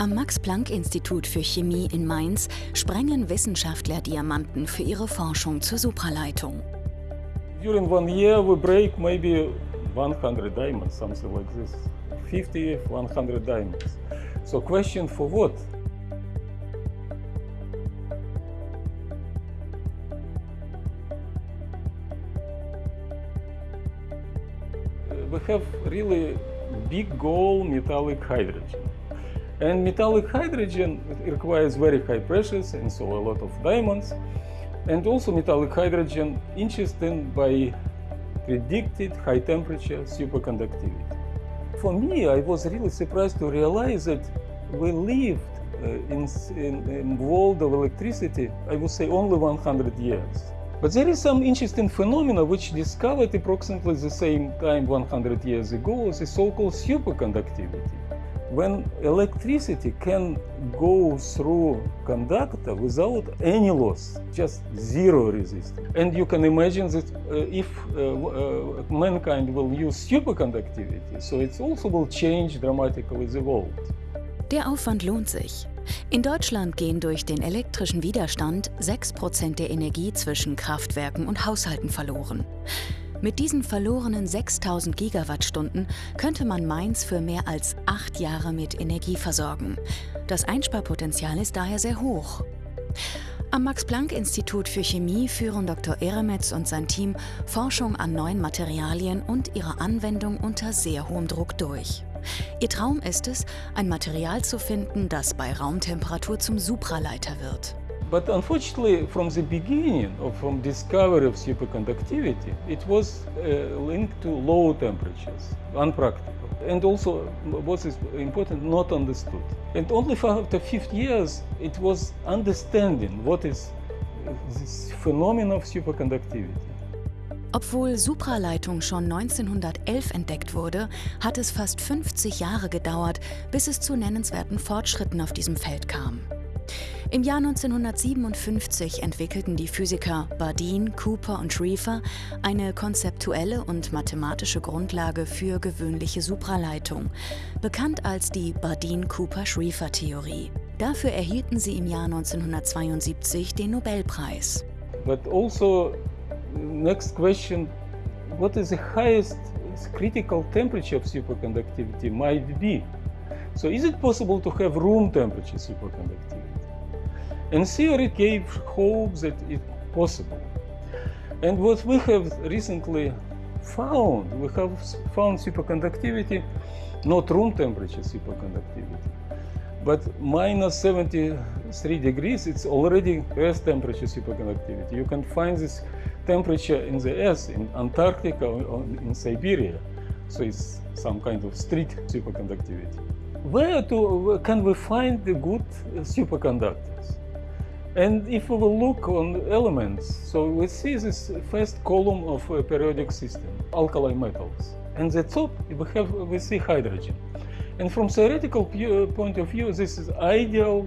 Am Max-Planck-Institut für Chemie in Mainz sprengen Wissenschaftler Diamanten für ihre Forschung zur Supraleitung. During one year we break maybe 100 diamonds, something like this. 50, 100 diamonds. So question for what? We have really big goal metallic hydrogen. And metallic hydrogen requires very high pressures and so a lot of diamonds. And also metallic hydrogen interested by predicted high temperature superconductivity. For me, I was really surprised to realize that we lived uh, in, in, in world of electricity, I would say only 100 years. But there is some interesting phenomena which discovered approximately the same time 100 years ago, the so-called superconductivity when electricity can go through conductor without any loss, just zero resistance. And you can imagine that uh, if uh, uh, mankind will use superconductivity, so it also will change dramatically the world. Der Aufwand lohnt sich. In Deutschland gehen durch den elektrischen Widerstand 6% der Energie zwischen Kraftwerken und Haushalten verloren. Mit diesen verlorenen 6000 Gigawattstunden könnte man Mainz für mehr als acht Jahre mit Energie versorgen. Das Einsparpotenzial ist daher sehr hoch. Am Max-Planck-Institut für Chemie führen Dr. Eremetz und sein Team Forschung an neuen Materialien und ihre Anwendung unter sehr hohem Druck durch. Ihr Traum ist es, ein Material zu finden, das bei Raumtemperatur zum Supraleiter wird. But unfortunately, from the beginning, or from discovery of superconductivity, it was uh, linked to low temperatures, unpractical. And also, what is important, not understood. And only after 50 years, it was understanding what is this phenomenon of superconductivity. Obwohl Supraleitung schon 1911 entdeckt wurde, hat es fast 50 Jahre gedauert, bis es zu nennenswerten Fortschritten auf diesem Feld kam. Im Jahr 1957 entwickelten die Physiker Bardeen, Cooper und Schrieffer eine konzeptuelle und mathematische Grundlage für gewöhnliche Supraleitung, bekannt als die Bardeen-Cooper-Schrieffer-Theorie. Dafür erhielten sie im Jahr 1972 den Nobelpreis. But also, next question, what is the highest critical temperature of superconductivity might be? So is it possible to have room temperature superconductivity? And theory gave hope that it's possible. And what we have recently found, we have found superconductivity, not room temperature superconductivity, but minus 73 degrees, it's already Earth temperature superconductivity. You can find this temperature in the Earth, in Antarctica or in Siberia. So it's some kind of street superconductivity. Where to, can we find the good superconductors? And if we will look on elements, so we see this first column of a periodic system, alkali metals. And the top, we, have, we see hydrogen. And from theoretical point of view, this is ideal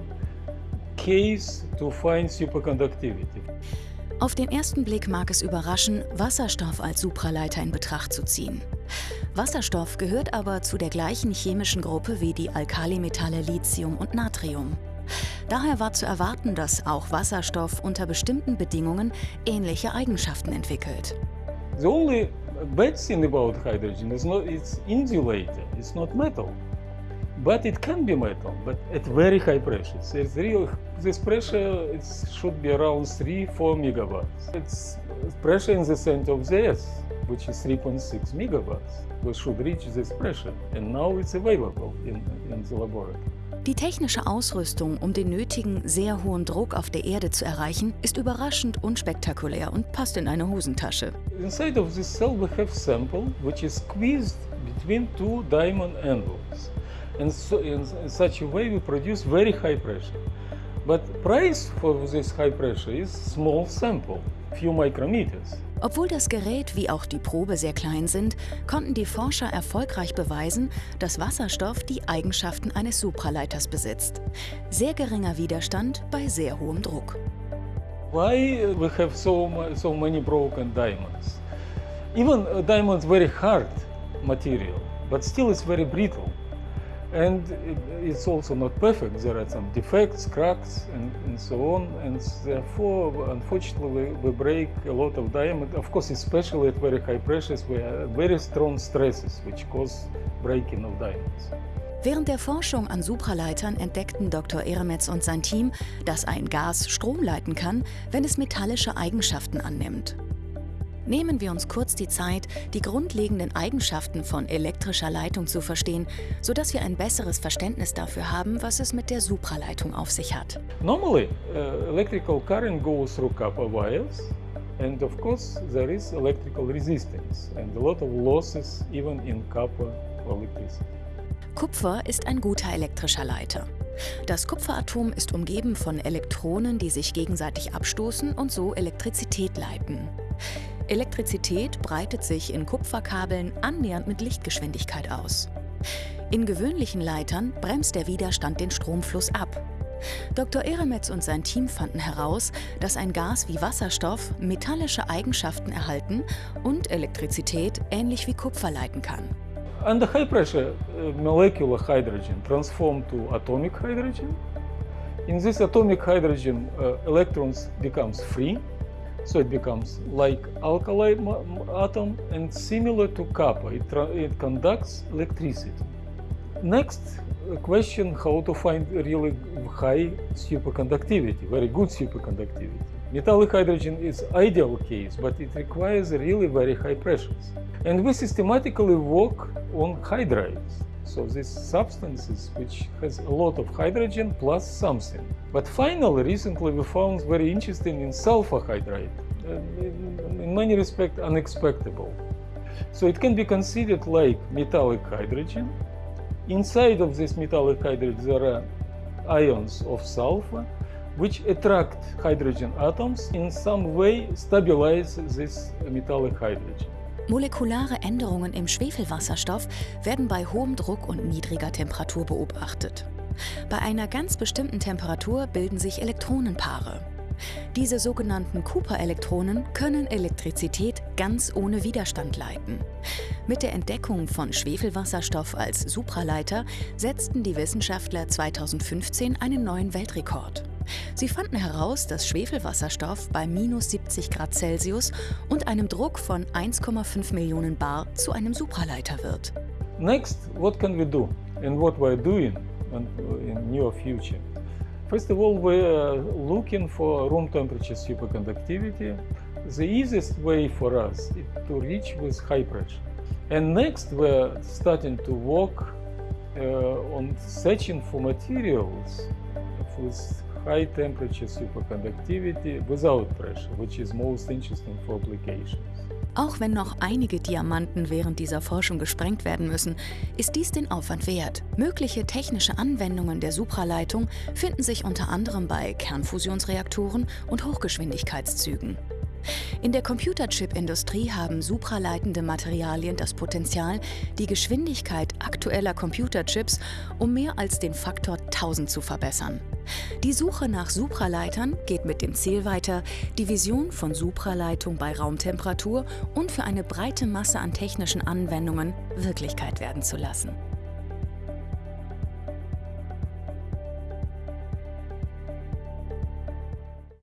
case to find superconductivity. Auf den ersten Blick mag es überraschen, Wasserstoff als Supraleiter in Betracht zu ziehen. Wasserstoff gehört aber zu der gleichen chemischen Gruppe wie die Alkalimetalle Lithium und Natrium. Daher war zu erwarten, dass auch Wasserstoff unter bestimmten Bedingungen ähnliche Eigenschaften entwickelt. The only bad thing about hydrogen is not it's insulator, it's not metal. But it can be metal, but at very high pressures. It's real, this pressure it should be around 3-4 megawatts. It's pressure in the center of the Earth, which is 3.6 megawatts. We should reach this pressure, and now it's available in, in the laboratory. Die technische Ausrüstung, um den nötigen, sehr hohen Druck auf der Erde zu erreichen, ist überraschend unspektakulär und passt in eine Hosentasche. Inside of this cell we have sample which is squeezed between two diamond anvils. And so in such a way we produce very high pressure. But price for this high pressure is small sample, few micrometers. Obwohl das Gerät wie auch die Probe sehr klein sind, konnten die Forscher erfolgreich beweisen, dass Wasserstoff die Eigenschaften eines Supraleiters besitzt. Sehr geringer Widerstand bei sehr hohem Druck. Why we have so, so many broken diamonds? Even diamonds very hard material, but still it's very brittle. And it's also not perfect. There are some defects, cracks, and, and so on, and therefore, unfortunately, we, break a lot of diameter. Of course, especially at very high pressures, we have very strong stresses which cause breaking of diamonds. Während der Forschung an Supraleitern entdeckten Dr. Eremetz und sein Team, dass ein Gas Strom leiten kann, wenn es metallische Eigenschaften annimmt. Nehmen wir uns kurz die Zeit, die grundlegenden Eigenschaften von elektrischer Leitung zu verstehen, sodass wir ein besseres Verständnis dafür haben, was es mit der Supraleitung auf sich hat. Normally, uh, electrical current goes through copper wires, and of course there is electrical resistance and a lot of losses even in copper electricity. Kupfer ist ein guter elektrischer Leiter. Das Kupferatom ist umgeben von Elektronen, die sich gegenseitig abstoßen und so Elektrizität leiten. Elektrizität breitet sich in Kupferkabeln annähernd mit Lichtgeschwindigkeit aus. In gewöhnlichen Leitern bremst der Widerstand den Stromfluss ab. Dr. Eremetz und sein Team fanden heraus, dass ein Gas wie Wasserstoff metallische Eigenschaften erhalten und Elektrizität ähnlich wie Kupfer leiten kann. Under high pressure, uh, molecular hydrogen transform to atomic hydrogen. In this atomic hydrogen, uh, electrons becomes free So it becomes like alkali atom and similar to copper. It, it conducts electricity. Next question, how to find really high superconductivity, very good superconductivity. Metallic hydrogen is ideal case, but it requires really very high pressures. And we systematically work on hydrides. So these substances which has a lot of hydrogen plus something. But finally, recently we found very interesting in sulfur hydride, uh, in many respects unexpected. So it can be considered like metallic hydrogen. Inside of this metallic hydrogen there are ions of sulfur which attract hydrogen atoms in some way stabilize this metallic hydrogen. Molekulare Änderungen im Schwefelwasserstoff werden bei hohem Druck und niedriger Temperatur beobachtet. Bei einer ganz bestimmten Temperatur bilden sich Elektronenpaare. Diese sogenannten Cooper-Elektronen können Elektrizität ganz ohne Widerstand leiten. Mit der Entdeckung von Schwefelwasserstoff als Supraleiter setzten die Wissenschaftler 2015 einen neuen Weltrekord. Sie fanden heraus, dass Schwefelwasserstoff bei minus 70 Grad Celsius und einem Druck von 1,5 Millionen Bar zu einem Supraleiter wird. Next, what can we do and what we're doing in near future? First of all, we're looking for room temperature superconductivity. The easiest way for us is to reach with high pressure. And next, we're starting to work uh, on searching for materials with high temperature superconductivity without pressure, which is most interesting for applications. Auch wenn noch einige Diamanten während dieser Forschung gesprengt werden müssen, ist dies den Aufwand wert. Mögliche technische Anwendungen der Supraleitung finden sich unter anderem bei Kernfusionsreaktoren und Hochgeschwindigkeitszügen. In der Computerchip-Industrie haben supraleitende Materialien das Potenzial, die Geschwindigkeit aktueller Computerchips um mehr als den Faktor 1000 zu verbessern. Die Suche nach Supraleitern geht mit dem Ziel weiter, die Vision von Supraleitung bei Raumtemperatur und für eine breite Masse an technischen Anwendungen Wirklichkeit werden zu lassen.